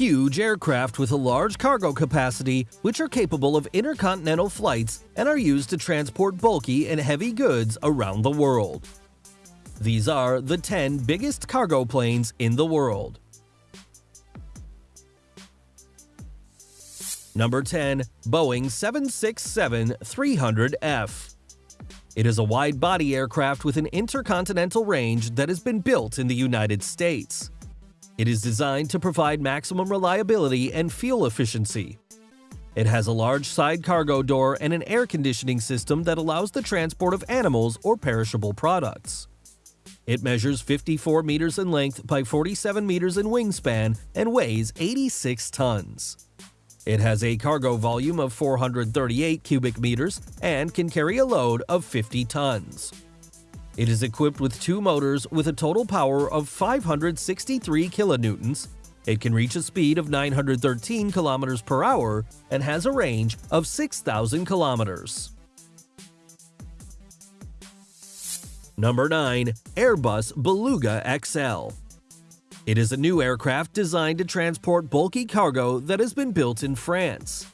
Huge aircraft with a large cargo capacity, which are capable of intercontinental flights and are used to transport bulky and heavy goods around the world. These are the 10 biggest cargo planes in the world. Number 10. Boeing 767-300F It is a wide-body aircraft with an intercontinental range that has been built in the United States. It is designed to provide maximum reliability and fuel efficiency. It has a large side cargo door and an air conditioning system that allows the transport of animals or perishable products. It measures 54 meters in length by 47 meters in wingspan and weighs 86 tons. It has a cargo volume of 438 cubic meters and can carry a load of 50 tons. It is equipped with two motors with a total power of 563 kilonewtons. It can reach a speed of 913 kilometers per hour and has a range of 6,000 kilometers. Number 9. Airbus Beluga XL It is a new aircraft designed to transport bulky cargo that has been built in France.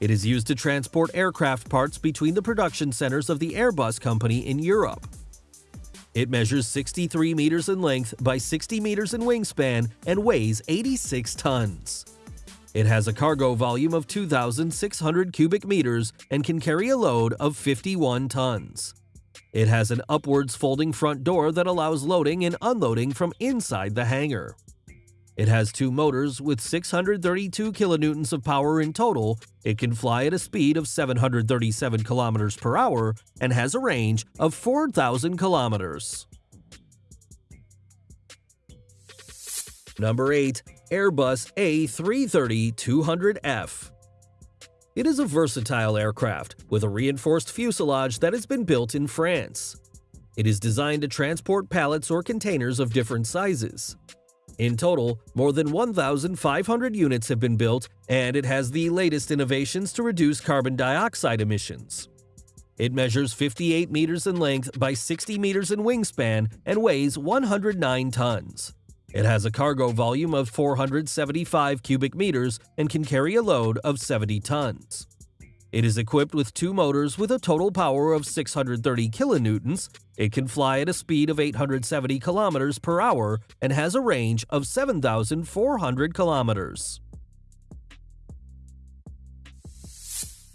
It is used to transport aircraft parts between the production centers of the Airbus company in Europe. It measures 63 meters in length by 60 meters in wingspan and weighs 86 tons. It has a cargo volume of 2,600 cubic meters and can carry a load of 51 tons. It has an upwards folding front door that allows loading and unloading from inside the hangar. It has two motors with 632 kilonewtons of power in total. It can fly at a speed of 737 kilometers per hour and has a range of 4,000 kilometers. Number 8. Airbus A330-200F It is a versatile aircraft with a reinforced fuselage that has been built in France. It is designed to transport pallets or containers of different sizes. In total, more than 1,500 units have been built, and it has the latest innovations to reduce carbon dioxide emissions. It measures 58 meters in length by 60 meters in wingspan and weighs 109 tons. It has a cargo volume of 475 cubic meters and can carry a load of 70 tons. It is equipped with two motors with a total power of 630 kilonewtons. It can fly at a speed of 870 kilometers per hour and has a range of 7,400 kilometers.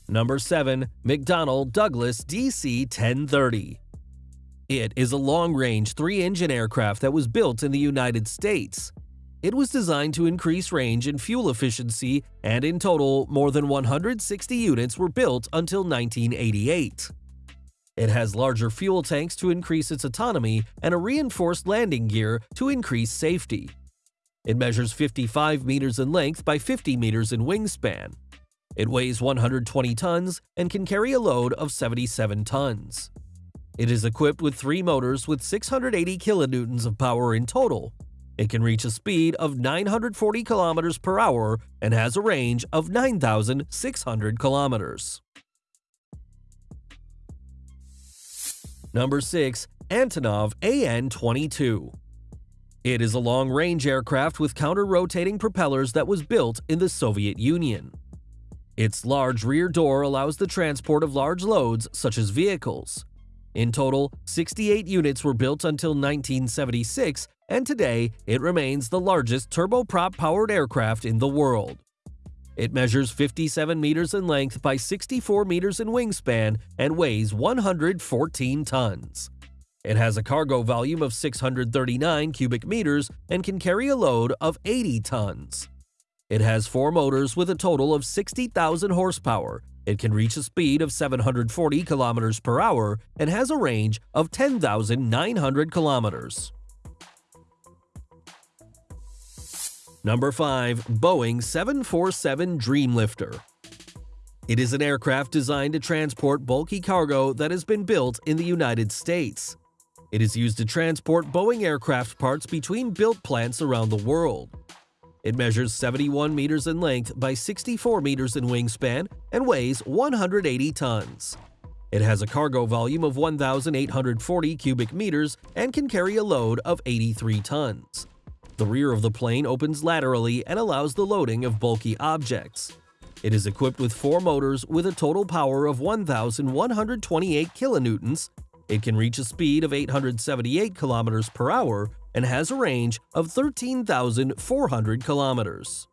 Number 7. McDonnell Douglas DC-1030 It is a long-range three-engine aircraft that was built in the United States. It was designed to increase range and fuel efficiency, and in total, more than 160 units were built until 1988. It has larger fuel tanks to increase its autonomy and a reinforced landing gear to increase safety. It measures 55 meters in length by 50 meters in wingspan. It weighs 120 tons and can carry a load of 77 tons. It is equipped with three motors with 680 kilonewtons of power in total. It can reach a speed of 940 kilometers per hour and has a range of 9,600 kilometers. Number 6. Antonov AN-22 It is a long-range aircraft with counter-rotating propellers that was built in the Soviet Union. Its large rear door allows the transport of large loads such as vehicles. In total, 68 units were built until 1976, and today it remains the largest turboprop-powered aircraft in the world. It measures 57 meters in length by 64 meters in wingspan and weighs 114 tons. It has a cargo volume of 639 cubic meters and can carry a load of 80 tons. It has four motors with a total of 60,000 horsepower. It can reach a speed of 740 kilometers per hour and has a range of 10,900 kilometers. Number 5. Boeing 747 Dreamlifter It is an aircraft designed to transport bulky cargo that has been built in the United States. It is used to transport Boeing aircraft parts between built plants around the world. It measures 71 meters in length by 64 meters in wingspan and weighs 180 tons. It has a cargo volume of 1,840 cubic meters and can carry a load of 83 tons. The rear of the plane opens laterally and allows the loading of bulky objects. It is equipped with four motors with a total power of 1,128 kilonewtons. It can reach a speed of 878 kilometers per hour and has a range of 13,400 kilometers.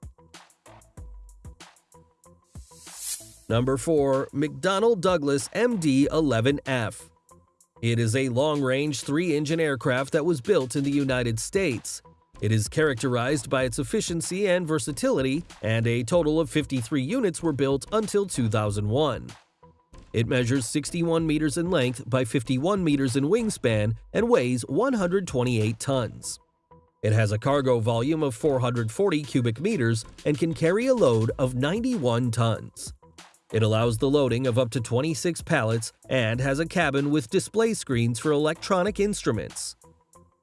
Number 4. McDonnell Douglas MD-11F It is a long-range three-engine aircraft that was built in the United States. It is characterized by its efficiency and versatility, and a total of 53 units were built until 2001. It measures 61 meters in length by 51 meters in wingspan and weighs 128 tons. It has a cargo volume of 440 cubic meters and can carry a load of 91 tons. It allows the loading of up to 26 pallets and has a cabin with display screens for electronic instruments.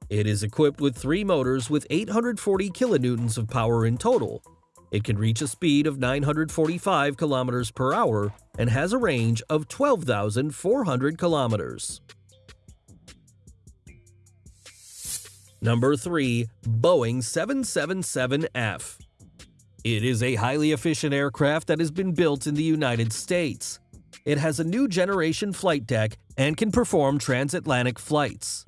It is equipped with three motors with 840 kilonewtons of power in total. It can reach a speed of 945 kilometers per hour and has a range of 12,400 kilometers. Number 3. Boeing 777F It is a highly efficient aircraft that has been built in the United States. It has a new generation flight deck and can perform transatlantic flights.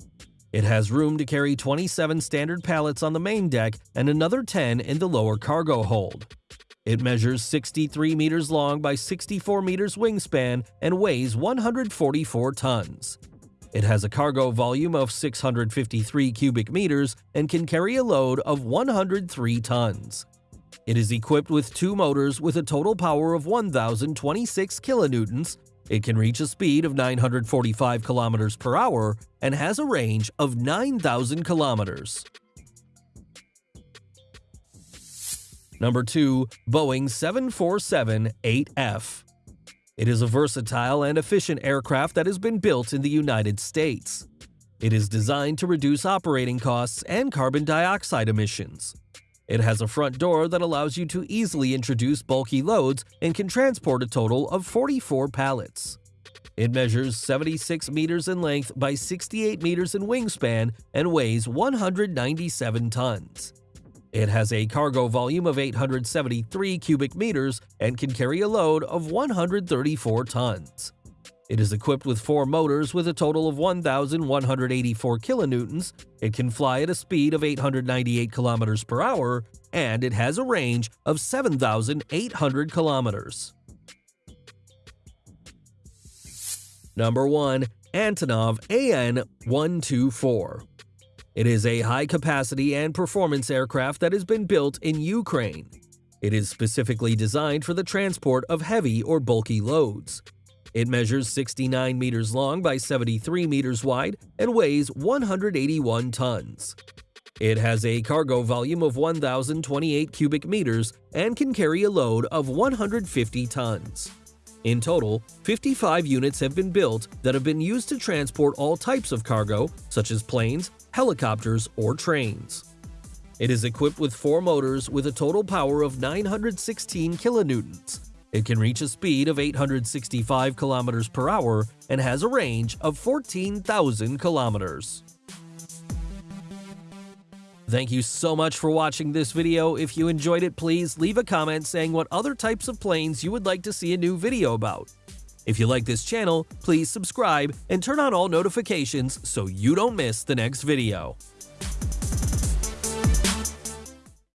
It has room to carry 27 standard pallets on the main deck and another 10 in the lower cargo hold. It measures 63 meters long by 64 meters wingspan and weighs 144 tons. It has a cargo volume of 653 cubic meters and can carry a load of 103 tons. It is equipped with two motors with a total power of 1,026 kilonewtons it can reach a speed of 945 kilometers per hour and has a range of 9,000 kilometers. Number 2. Boeing 747-8F It is a versatile and efficient aircraft that has been built in the United States. It is designed to reduce operating costs and carbon dioxide emissions. It has a front door that allows you to easily introduce bulky loads and can transport a total of 44 pallets. It measures 76 meters in length by 68 meters in wingspan and weighs 197 tons. It has a cargo volume of 873 cubic meters and can carry a load of 134 tons. It is equipped with four motors with a total of 1,184 kilonewtons. It can fly at a speed of 898 kilometers per hour, and it has a range of 7,800 kilometers. Number 1. Antonov AN-124 It is a high-capacity and performance aircraft that has been built in Ukraine. It is specifically designed for the transport of heavy or bulky loads. It measures 69 meters long by 73 meters wide and weighs 181 tons. It has a cargo volume of 1,028 cubic meters and can carry a load of 150 tons. In total, 55 units have been built that have been used to transport all types of cargo, such as planes, helicopters, or trains. It is equipped with four motors with a total power of 916 kilonewtons it can reach a speed of 865 km per hour and has a range of 14,000 kilometers. Thank you so much for watching this video. If you enjoyed it, please leave a comment saying what other types of planes you would like to see a new video about. If you like this channel, please subscribe and turn on all notifications so you don't miss the next video.